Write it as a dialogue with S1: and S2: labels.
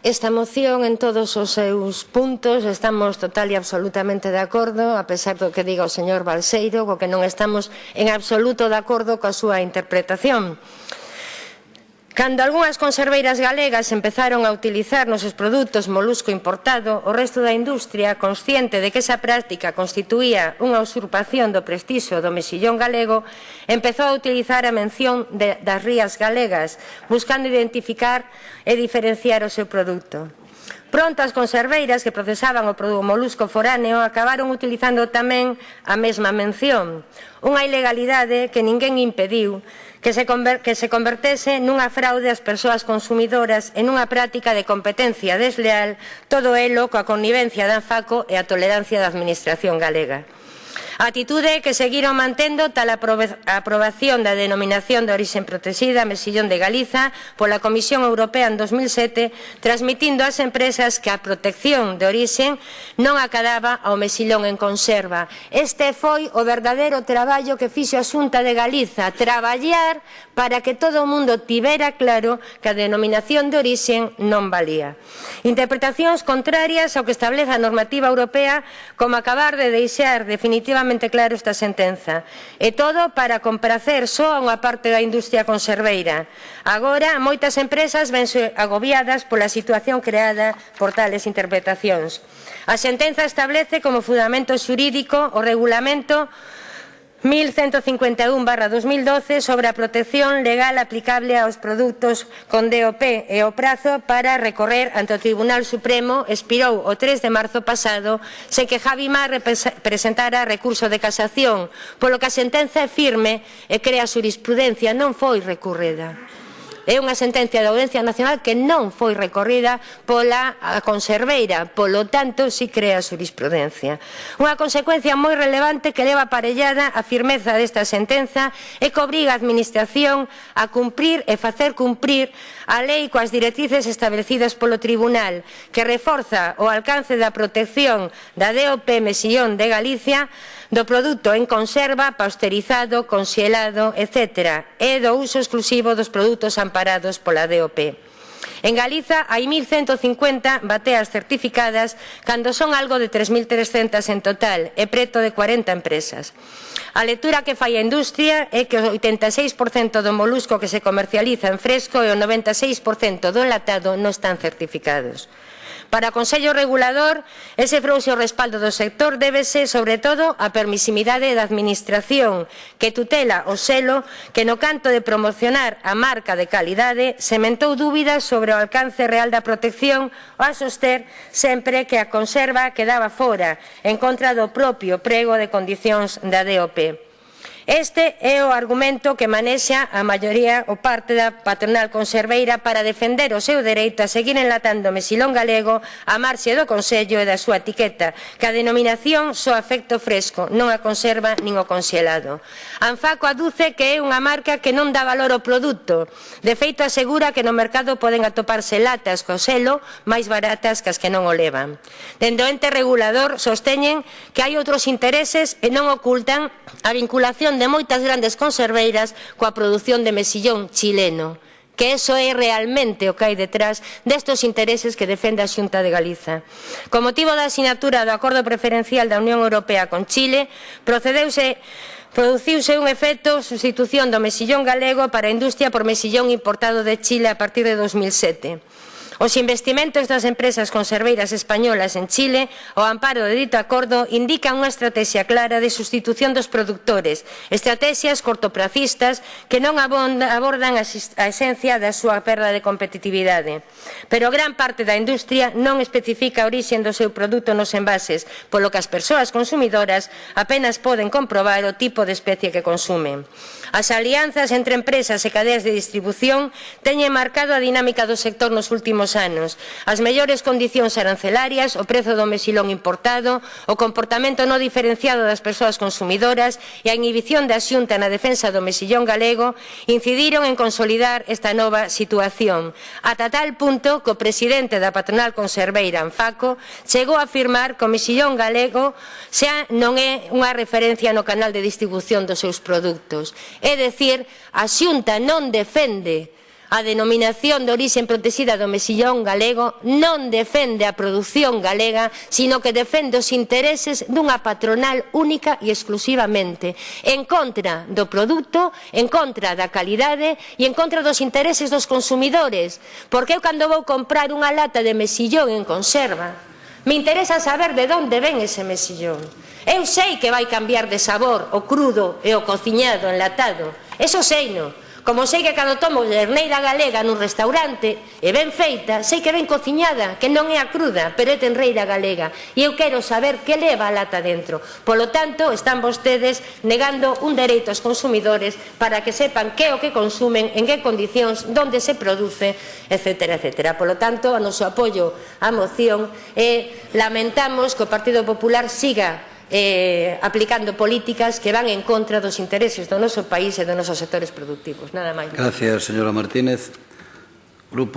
S1: Esta moción en todos os seus puntos estamos total e absolutamente de acordo, a pesar do que diga o señor Balseiro, co que non estamos en absoluto de acordo coa súa interpretación. Cando algunhas conserveiras galegas empezaron a utilizar nos seus produtos molusco importado, o resto da industria, consciente de que esa práctica constituía unha usurpación do prestixo do mexillón galego, empezou a utilizar a mención de, das rías galegas, buscando identificar e diferenciar o seu produto. Prontas conserveiras que procesaban o produto molusco foráneo acabaron utilizando tamén a mesma mención, unha ilegalidade que ninguén impediu que se, que se convertese nunha fraude ás persoas consumidoras e nunha práctica de competencia desleal, todo elo coa connivencia da ANFACO e a tolerancia da Administración galega. Atitude que seguiron mantendo tal a aprobación da denominación de orixen protexida Mesillón de Galiza pola Comisión Europea en 2007, transmitindo ás empresas que a protección de orixen non acadaba ao mesillón en conserva. Este foi o verdadeiro traballo que fixo a Xunta de Galiza, traballar para que todo o mundo tivera claro que a denominación de orixen non valía. Interpretacións contrarias ao que establece a normativa europea como acabar de deixar definitivamente perfectamente claro esta sentenza. E todo para compracer só a unha parte da industria conserveira. Agora, moitas empresas vense agobiadas pola situación creada por tales interpretacións. A sentenza establece como fundamento xurídico o regulamento 1151 barra 2012 sobre a protección legal aplicable aos produtos con DOP e o prazo para recorrer ante o Tribunal Supremo expirou o 3 de marzo pasado sen que Javi Mar presentara recurso de casación, polo que a sentenza é firme e crea xurisprudencia non foi recurrida. É unha sentencia da Audiencia Nacional que non foi recorrida pola conserveira, polo tanto, si crea jurisprudencia. Unha consecuencia moi relevante que leva aparellada a firmeza desta sentenza é que obriga a Administración a cumprir e facer cumprir a lei coas directrices establecidas polo Tribunal, que reforza o alcance da protección da DOP Mesillón de Galicia do produto en conserva, pasteurizado, consielado, etc. e do uso exclusivo dos produtos amparados amparados pola DOP. En Galiza hai 1.150 bateas certificadas cando son algo de 3.300 en total e preto de 40 empresas. A lectura que fai a industria é que o 86% do molusco que se comercializa en fresco e o 96% do enlatado non están certificados. Para o Consello Regulador, ese frouxo respaldo do sector débese, sobre todo, á permisimidade da Administración, que tutela o selo que no canto de promocionar a marca de calidade sementou dúbidas sobre o alcance real da protección ao soster sempre que a conserva quedaba fora, en contra do propio prego de condicións da DOP. Este é o argumento que manexa a maioría ou parte da patronal conserveira para defender o seu dereito a seguir enlatando mesilón galego a marxe do Consello e da súa etiqueta, que a denominación só afecto fresco, non a conserva nin o conxelado. Anfaco aduce que é unha marca que non dá valor ao produto. De feito, asegura que no mercado poden atoparse latas co selo máis baratas que as que non o levan. Dende o ente regulador sosteñen que hai outros intereses e non ocultan a vinculación relación de moitas grandes conserveiras coa produción de mesillón chileno que eso é realmente o que hai detrás destos intereses que defende a Xunta de Galiza. Co motivo da asinatura do Acordo Preferencial da Unión Europea con Chile, procedeuse Produciuse un efecto sustitución do mesillón galego para a industria por mesillón importado de Chile a partir de 2007. Os investimentos das empresas conserveiras españolas en Chile, ao amparo de dito acordo, indican unha estrategia clara de sustitución dos productores, estrategias cortopracistas que non abordan a esencia da súa perda de competitividade. Pero gran parte da industria non especifica a orixen do seu produto nos envases, polo que as persoas consumidoras apenas poden comprobar o tipo de especie que consumen. As alianzas entre empresas e cadeas de distribución teñen marcado a dinámica do sector nos últimos anos. As mellores condicións arancelarias, o prezo do mesilón importado, o comportamento no diferenciado das persoas consumidoras e a inhibición da xunta na defensa do mesillón galego incidiron en consolidar esta nova situación, ata tal punto que o presidente da patronal conserveira Anfaco chegou a afirmar que o mesillón galego xa non é unha referencia no canal de distribución dos seus produtos. É dicir, a xunta non defende A denominación de orixen protexida do mexillón galego non defende a produción galega, sino que defende os intereses dunha patronal única e exclusivamente, en contra do produto, en contra da calidade e en contra dos intereses dos consumidores. Porque eu cando vou comprar unha lata de mexillón en conserva, Me interesa saber de onde ven ese mesillón. Eu sei que vai cambiar de sabor o crudo e o cociñado enlatado. Eso sei no. Como sei que cando tomo lerneira galega nun restaurante, e ben feita, sei que ben cociñada, que non é a cruda, pero é tenreira galega. E eu quero saber que leva a lata dentro. Polo tanto, están vostedes negando un dereito aos consumidores para que sepan que é o que consumen, en que condicións, onde se produce, etc. etc. Polo tanto, o noso apoio á moción e lamentamos que o Partido Popular siga eh, aplicando políticas que van en contra dos intereses do noso país e dos nosos sectores productivos. Nada máis.
S2: Gracias, señora Martínez. Grupo